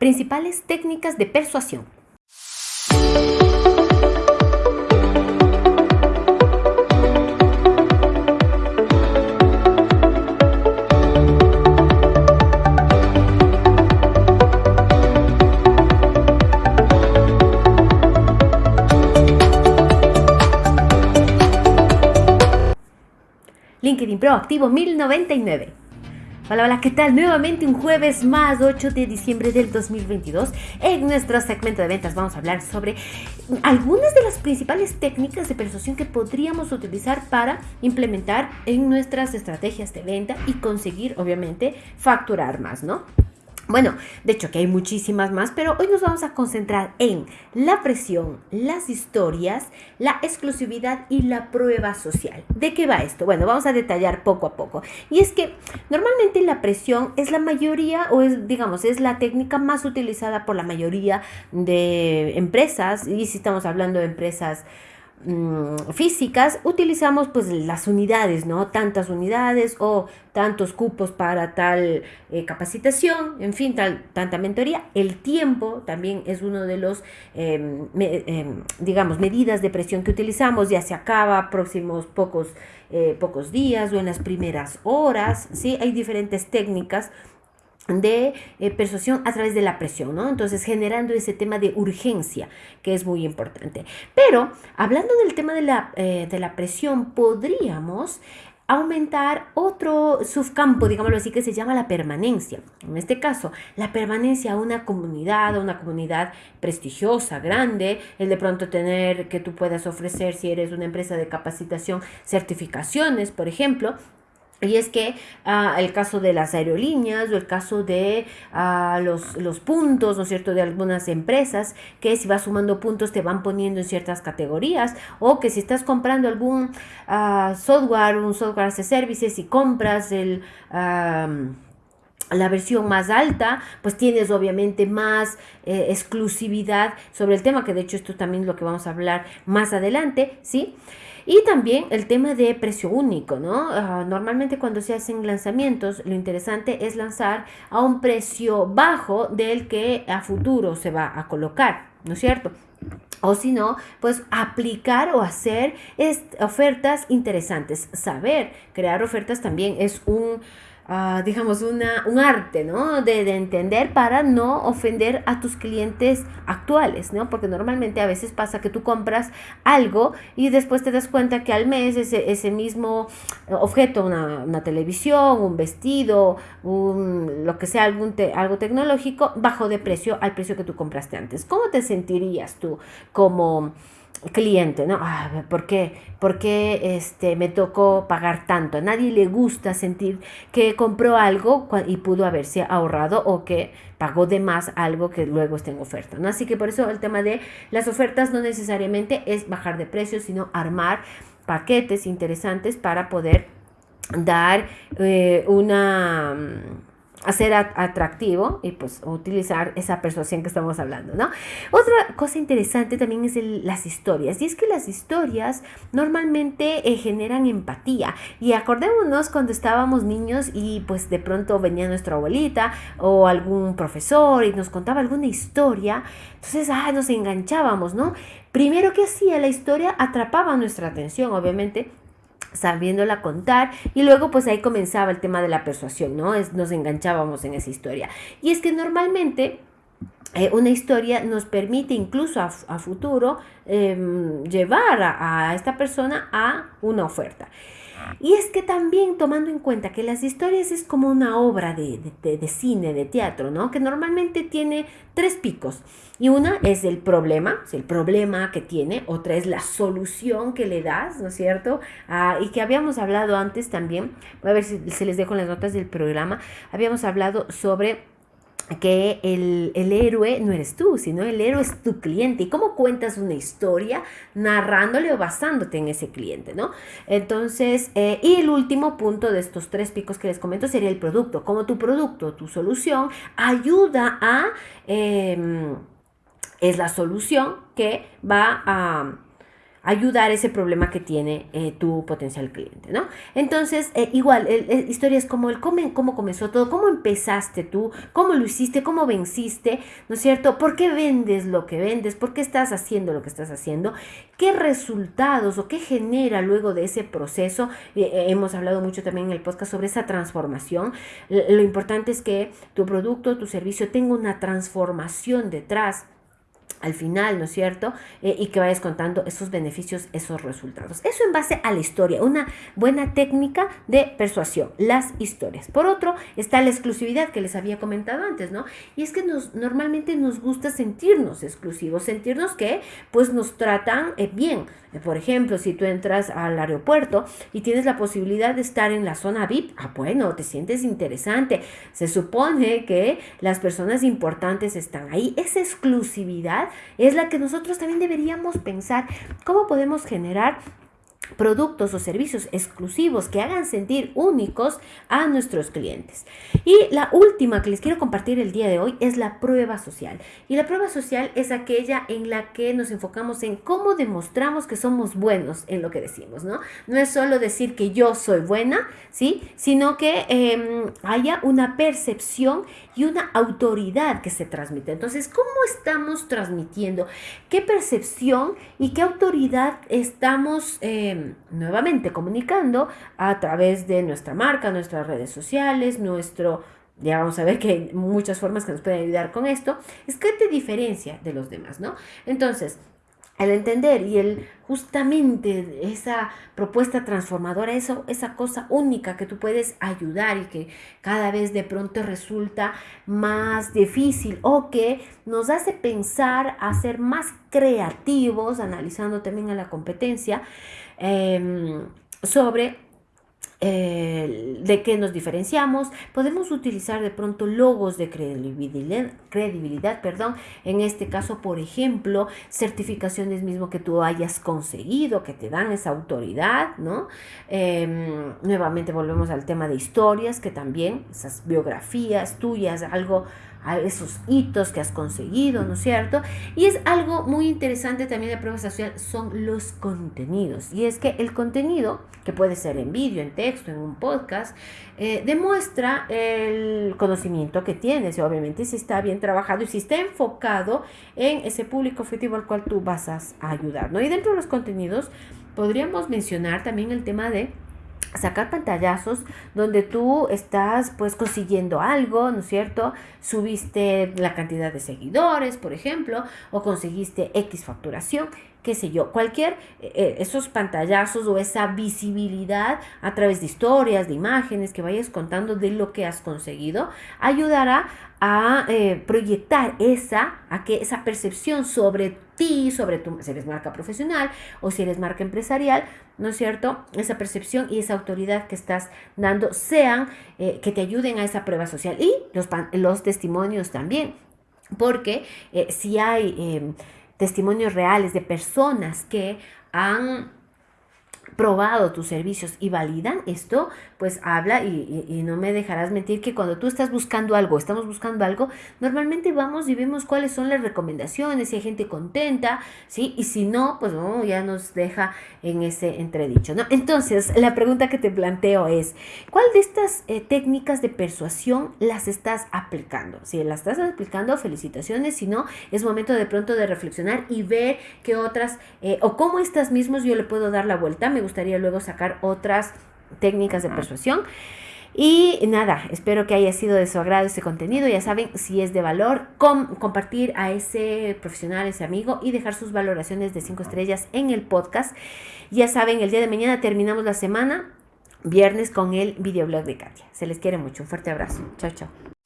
Principales técnicas de persuasión. LinkedIn Pro activo 1099. Hola, hola, ¿qué tal? Nuevamente un jueves más, 8 de diciembre del 2022. En nuestro segmento de ventas vamos a hablar sobre algunas de las principales técnicas de persuasión que podríamos utilizar para implementar en nuestras estrategias de venta y conseguir, obviamente, facturar más, ¿no? Bueno, de hecho que hay muchísimas más, pero hoy nos vamos a concentrar en la presión, las historias, la exclusividad y la prueba social. ¿De qué va esto? Bueno, vamos a detallar poco a poco. Y es que normalmente la presión es la mayoría o es, digamos, es la técnica más utilizada por la mayoría de empresas y si estamos hablando de empresas Mm, físicas, utilizamos pues las unidades, ¿no? Tantas unidades o tantos cupos para tal eh, capacitación, en fin, tal, tanta mentoría. El tiempo también es uno de los, em, em, digamos, medidas de presión que utilizamos, ya se acaba próximos pocos, eh, pocos días o en las primeras horas, ¿sí? Hay diferentes técnicas de eh, persuasión a través de la presión, ¿no? Entonces generando ese tema de urgencia que es muy importante. Pero hablando del tema de la, eh, de la presión, podríamos aumentar otro subcampo, digámoslo así, que se llama la permanencia. En este caso, la permanencia a una comunidad, a una comunidad prestigiosa, grande, el de pronto tener que tú puedas ofrecer, si eres una empresa de capacitación, certificaciones, por ejemplo, y es que ah, el caso de las aerolíneas o el caso de ah, los, los, puntos, ¿no es cierto?, de algunas empresas que si vas sumando puntos te van poniendo en ciertas categorías o que si estás comprando algún ah, software, un software as a services y compras el la versión más alta, pues tienes obviamente más eh, exclusividad sobre el tema, que de hecho esto también es lo que vamos a hablar más adelante, ¿sí? Y también el tema de precio único, ¿no? Ah, normalmente cuando se hacen lanzamientos, lo interesante es lanzar a un precio bajo del que a futuro se va a colocar, ¿no es cierto? O si no, pues aplicar o hacer ofertas interesantes. Saber crear ofertas también es un Ah, digamos, una, un arte, ¿no? De, de, entender para no ofender a tus clientes actuales, ¿no? Porque normalmente a veces pasa que tú compras algo y después te das cuenta que al mes ese, ese mismo objeto, una, una televisión, un vestido, un, lo que sea, algún algo tecnológico, bajó de precio al precio que tú compraste antes. ¿Cómo te sentirías tú como cliente, ¿no? Ah, ¿Por qué? ¿Por qué este, me tocó pagar tanto? A nadie le gusta sentir que compró algo y pudo haberse ahorrado o que pagó de más algo que luego está en oferta, ¿no? Así que por eso el tema de las ofertas no necesariamente es bajar de precio, sino armar paquetes interesantes para poder dar eh, una hacer atractivo y pues utilizar esa persuasión que estamos hablando, ¿no? Otra cosa interesante también es las historias y es que las historias normalmente eh, generan empatía y acordémonos cuando estábamos niños y pues de pronto venía nuestra abuelita o algún profesor y nos contaba alguna historia, entonces ah, nos enganchábamos, ¿no? Primero que hacía la historia atrapaba nuestra atención, obviamente sabiéndola contar y luego pues ahí comenzaba el tema de la persuasión, ¿no? Es, nos enganchábamos en esa historia. Y es que normalmente eh, una historia nos permite incluso a, futuro em, llevar a, esta persona a una oferta. Y es que también tomando en cuenta que las historias es como una obra de, de, cine, de teatro, ¿no? Que normalmente tiene tres picos. Y una es el problema, el problema que tiene, otra es la solución que le das, ¿no es cierto? Ah, y que habíamos hablado antes también, a ver si se les dejo en las notas del programa, habíamos hablado sobre que el, héroe no eres tú, sino el héroe es tu cliente. ¿Y cómo cuentas una historia? Narrándole o basándote en ese cliente, ¿no? Entonces, eh, y el último punto de estos tres picos que les comento sería el producto. Como tu producto, tu solución, ayuda a... Em, es la solución que va a ayudar ese problema que tiene eh, tu potencial cliente, ¿no? Entonces, eh, igual, historias como el cómo, cómo comenzó todo, cómo empezaste tú, cómo lo hiciste, cómo venciste, ¿no es cierto? ¿Por qué vendes lo que vendes? ¿Por qué estás haciendo lo que estás haciendo? ¿Qué resultados o qué genera luego de ese proceso? Eh, hemos hablado mucho también en el podcast sobre esa transformación. Lo importante es que tu producto, tu servicio tenga una transformación detrás al final, ¿no es cierto? Eh, y que vayas contando esos beneficios, esos resultados. Eso en base a la historia, una buena técnica de persuasión, las historias. Por otro, está la exclusividad que les había comentado antes, ¿no? Y es que nos, normalmente nos gusta sentirnos exclusivos, sentirnos que pues nos tratan eh, bien. Por ejemplo, si tú entras al aeropuerto y tienes la posibilidad de estar en la zona VIP, ah, bueno, te sientes interesante. Se supone que las personas importantes están ahí. Esa exclusividad es la que nosotros también deberíamos pensar. ¿Cómo podemos generar productos o servicios exclusivos que hagan sentir únicos a nuestros clientes. Y la última que les quiero compartir el día de hoy es la prueba social. Y la prueba social es aquella en la que nos enfocamos en cómo demostramos que somos buenos en lo que decimos, ¿no? No es solo decir que yo soy buena, ¿sí? Sino que em, haya una percepción y una autoridad que se transmite. Entonces, ¿cómo estamos transmitiendo? ¿Qué percepción y qué autoridad estamos... Nuevamente comunicando a través de nuestra marca, nuestras redes sociales, nuestro, ya vamos a ver que hay muchas formas que nos pueden ayudar con esto, es que te diferencia de los demás, ¿no? Entonces, el entender y el justamente esa propuesta transformadora, eso, esa cosa única que tú puedes ayudar y que cada vez de pronto resulta más difícil o que nos hace pensar a ser más creativos, analizando también a la competencia, em, sobre de qué nos diferenciamos. Podemos utilizar de pronto logos de credibilidad, credibilidad, perdón. En este caso, por ejemplo, certificaciones mismo que tú hayas conseguido, que te dan esa autoridad, ¿no? Em, nuevamente volvemos al tema de historias, que también esas biografías tuyas, algo a esos hitos que has conseguido, ¿no es cierto? Y es algo muy interesante también de prueba social, son los contenidos. Y es que el contenido, que puede ser en vídeo, en texto, en un podcast, eh, demuestra el conocimiento que tienes y obviamente si está bien trabajado y si está enfocado en ese público objetivo al cual tú vas a ayudar, ¿no? Y dentro de los contenidos podríamos mencionar también el tema de sacar pantallazos donde tú estás pues consiguiendo algo, ¿no es cierto? Subiste la cantidad de seguidores, por ejemplo, o conseguiste X facturación, qué sé yo, cualquier, eh, eh, esos pantallazos o esa visibilidad a través de historias, de imágenes que vayas contando de lo que has conseguido, ayudará a eh, proyectar esa, a que esa percepción sobre ti, sobre tu, si eres marca profesional o si eres marca empresarial, ¿no es cierto? Esa percepción y esa autoridad que estás dando sean, que te ayuden a esa prueba social y los, los testimonios también, porque si hay em, testimonios reales de personas que han probado tus servicios y validan esto, pues habla y, no me dejarás mentir que cuando tú estás buscando algo, estamos buscando algo, normalmente vamos y vemos cuáles son las recomendaciones, si hay gente contenta, ¿sí? Y si no, pues no, ya nos deja en ese entredicho, ¿no? Entonces, la pregunta que te planteo es, ¿cuál de estas eh, técnicas de persuasión las estás aplicando? Si las estás aplicando, felicitaciones, si no, es momento de pronto de reflexionar y ver qué otras, eh, o cómo estas mismas yo le puedo dar la vuelta, me gustaría luego sacar otras técnicas de persuasión. Y nada, espero que haya sido de su agrado este contenido. Ya saben, si es de valor, compartir a ese profesional, ese amigo y dejar sus valoraciones de 5 estrellas en el podcast. Ya saben, el día de mañana terminamos la semana, viernes, con el videoblog de Katia. Se les quiere mucho. Un fuerte abrazo. Chao, chao.